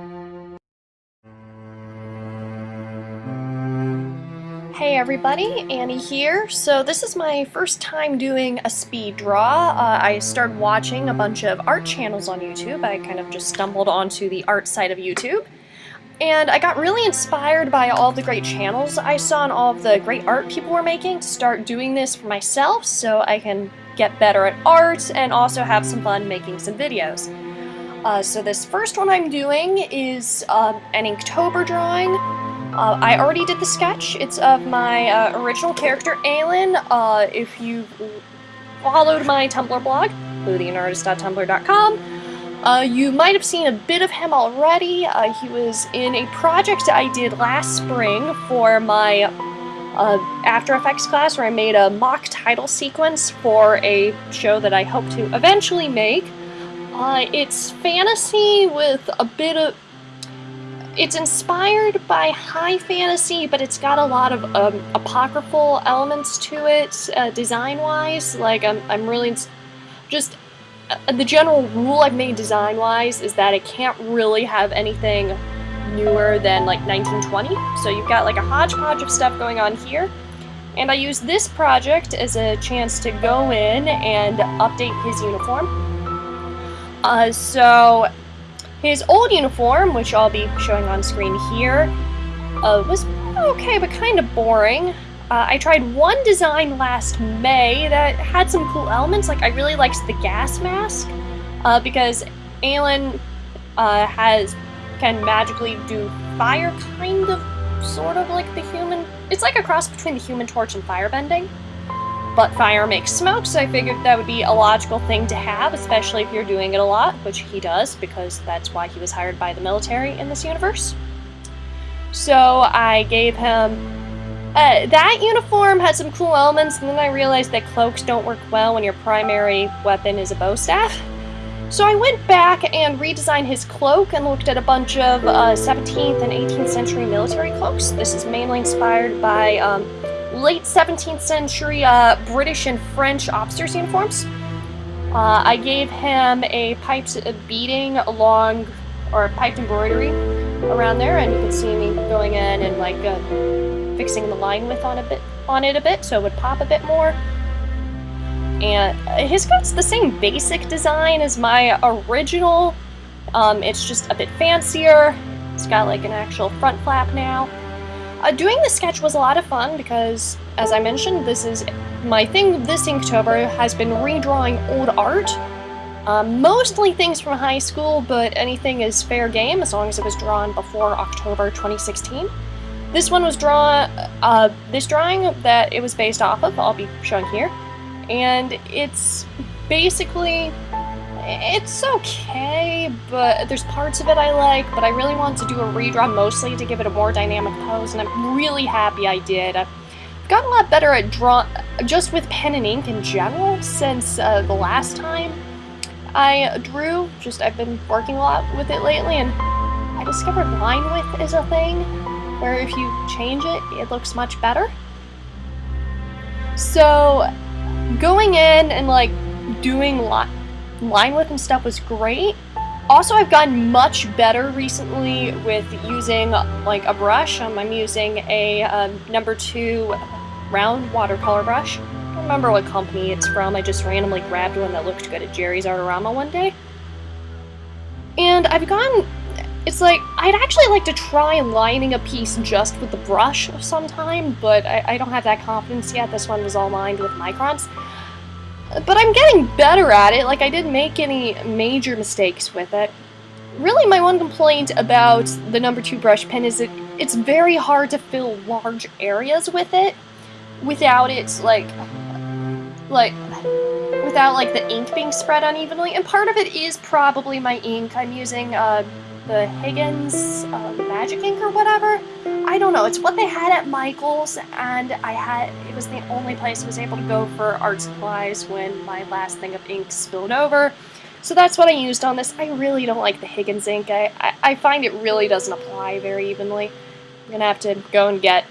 Hey everybody, Annie here. So this is my first time doing a speed draw. Uh, I started watching a bunch of art channels on YouTube. I kind of just stumbled onto the art side of YouTube. And I got really inspired by all the great channels I saw and all of the great art people were making to start doing this for myself so I can get better at art and also have some fun making some videos. Uh, so this first one I'm doing is uh, an Inktober drawing. Uh, I already did the sketch. It's of my uh, original character, Aelin. Uh, if you followed my Tumblr blog, bluetheanartist.tumblr.com, uh, you might have seen a bit of him already. He was in a project I did last spring for my After Effects class where I made a mock title sequence for a show that I hope to eventually make. It's fantasy with a bit of it's inspired by high fantasy, but it's got a lot of um, apocryphal elements to it, uh, design-wise. Like, I'm, I'm really just... Uh, the general rule I've made design-wise is that it can't really have anything newer than, like, 1920. So you've got, like, a hodgepodge of stuff going on here. And I use this project as a chance to go in and update his uniform. Uh, so his old uniform, which I'll be showing on screen here, uh, was okay, but kind of boring. Uh, I tried one design last May that had some cool elements, like I really liked the gas mask, uh, because Aelin uh, has can magically do fire, kind of, sort of like the human. It's like a cross between the Human Torch and firebending but fire makes smoke, so I figured that would be a logical thing to have, especially if you're doing it a lot, which he does, because that's why he was hired by the military in this universe. So I gave him... Uh, that uniform had some cool elements, and then I realized that cloaks don't work well when your primary weapon is a bow staff. So I went back and redesigned his cloak and looked at a bunch of uh, 17th and 18th century military cloaks. This is mainly inspired by um, late 17th century uh, British and French officers' uniforms. Uh, I gave him a piped beading along, or piped embroidery around there, and you can see me going in and like uh, fixing the line width on a bit on it a bit so it would pop a bit more. And his coat's the same basic design as my original. Um, it's just a bit fancier. It's got like an actual front flap now. Uh, doing the sketch was a lot of fun because, as I mentioned, this is my thing this Inktober has been redrawing old art. Um, mostly things from high school, but anything is fair game as long as it was drawn before October 2016. This one was drawn, uh, this drawing that it was based off of, I'll be showing here, and it's basically it's okay, but there's parts of it I like, but I really want to do a redraw mostly to give it a more dynamic pose, and I'm really happy I did. I've gotten a lot better at draw just with pen and ink in general since uh, the last time I drew. Just I've been working a lot with it lately, and I discovered line width is a thing, where if you change it, it looks much better. So, going in and like doing line line width and stuff was great. Also, I've gotten much better recently with using like a brush. Um, I'm using a um, number two round watercolor brush. I don't remember what company it's from. I just randomly grabbed one that looked good at Jerry's Artorama one day. And I've gotten, it's like, I'd actually like to try lining a piece just with the brush sometime, but I, I don't have that confidence yet. This one was all lined with microns. But I'm getting better at it, like I didn't make any major mistakes with it. Really my one complaint about the number 2 brush pen is that it's very hard to fill large areas with it without it, like, like, without like the ink being spread unevenly. And part of it is probably my ink. I'm using uh, the Higgins uh, Magic Ink or whatever. I don't know, it's what they had at Michael's, and I had, it was the only place I was able to go for art supplies when my last thing of ink spilled over. So that's what I used on this. I really don't like the Higgins ink. I, I, I find it really doesn't apply very evenly. I'm gonna have to go and get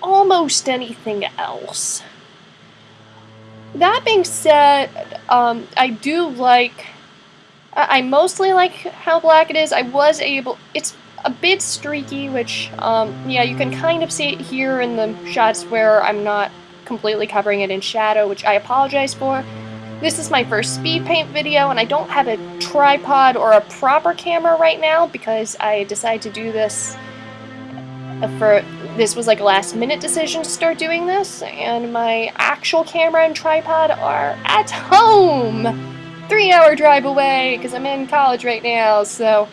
almost anything else. That being said, um, I do like I, mostly like how black it is. I was able... It's a bit streaky, which, um, yeah, you can kind of see it here in the shots where I'm not completely covering it in shadow, which I apologize for. This is my first speed paint video, and I don't have a tripod or a proper camera right now because I decided to do this for this was like a last minute decision to start doing this, and my actual camera and tripod are at home! Three hour drive away, because I'm in college right now, so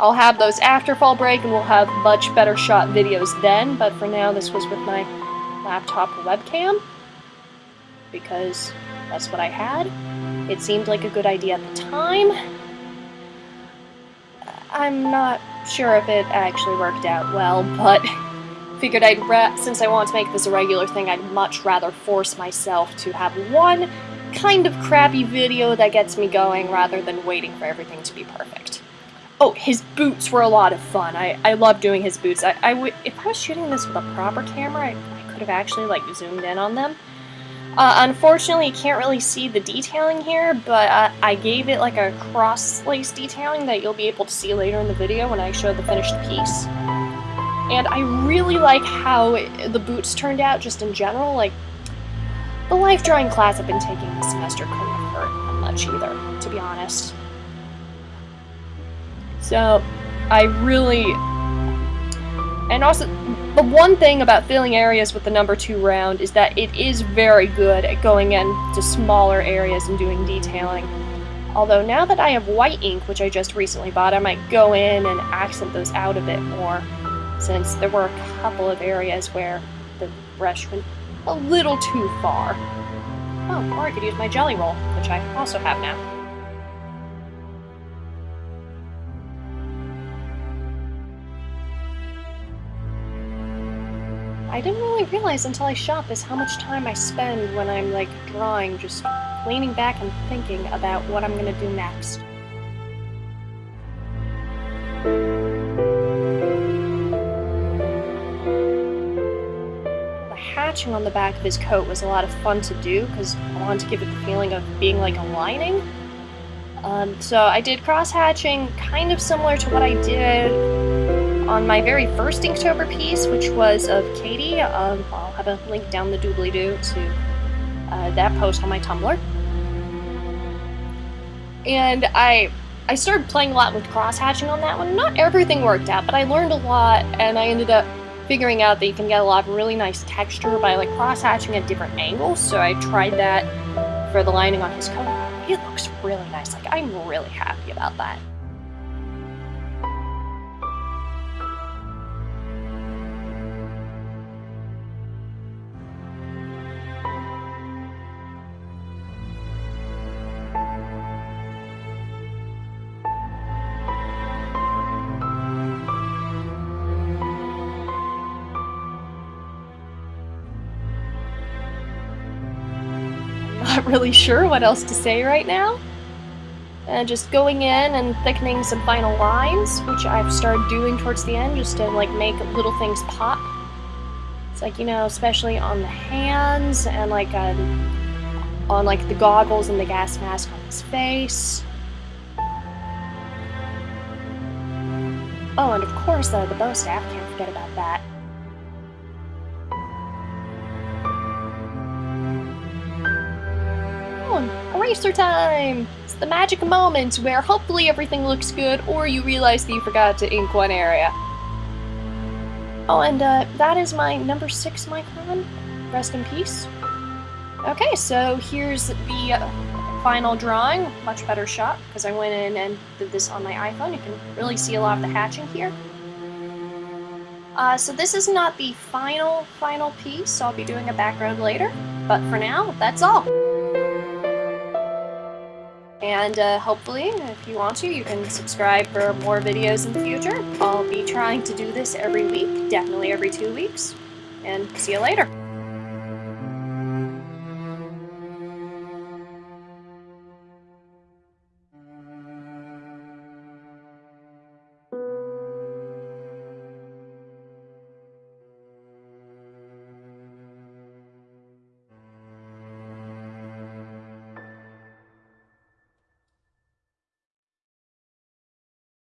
I'll have those after fall break and we'll have much better shot videos then, but for now this was with my laptop webcam, because that's what I had. It seemed like a good idea at the time. I'm not sure if it actually worked out well, but figured I'd, since I want to make this a regular thing, I'd much rather force myself to have one kind of crappy video that gets me going rather than waiting for everything to be perfect. Oh, his boots were a lot of fun. I, I love doing his boots. I, I would, if I was shooting this with a proper camera, I, I could have actually like zoomed in on them. Uh, unfortunately, you can't really see the detailing here, but uh, I gave it like a cross-lace detailing that you'll be able to see later in the video when I show the finished piece. And I really like how the boots turned out just in general. Like, the life drawing class I've been taking this semester couldn't have hurt much either, to be honest. So, I really... And also, the one thing about filling areas with the number 2 round is that it is very good at going into smaller areas and doing detailing. Although now that I have white ink, which I just recently bought, I might go in and accent those out a bit more, since there were a couple of areas where the brush went a little too far. Oh, or I could use my Gelly Roll, which I also have now. I didn't really realize until I shot this how much time I spend when I'm, like, drawing, just leaning back and thinking about what I'm gonna do next. On the back of his coat was a lot of fun to do because I wanted to give it the feeling of being like a lining. Um, so I did cross hatching kind of similar to what I did on my very first Inktober piece, which was of Katie. Um, I'll have a link down the doobly-doo to uh, that post on my Tumblr. And I I started playing a lot with cross hatching on that one. Not everything worked out, but I learned a lot, and I ended up figuring out that you can get a lot of really nice texture by like cross-hatching at different angles, so I tried that for the lining on his coat. It looks really nice, like I'm really happy about that. Not really sure what else to say right now. And just going in and thickening some final lines, which I've started doing towards the end just to like make little things pop. It's like, you know, especially on the hands and like um, on like the goggles and the gas mask on his face. Oh, and of course, uh, the bow staff, can't forget about that. Eraser time! It's the magic moment where hopefully everything looks good or you realize that you forgot to ink one area. Oh, and uh, that is my number 6 Micron. Rest in peace. Okay, so here's the final drawing. Much better shot, because I went in and did this on my iPhone. You can really see a lot of the hatching here. Uh, so this is not the final, final piece. I'll be doing a background later. But for now, that's all. And uh, hopefully, if you want to, you can subscribe for more videos in the future. I'll be trying to do this every week, definitely every two weeks. And see you later.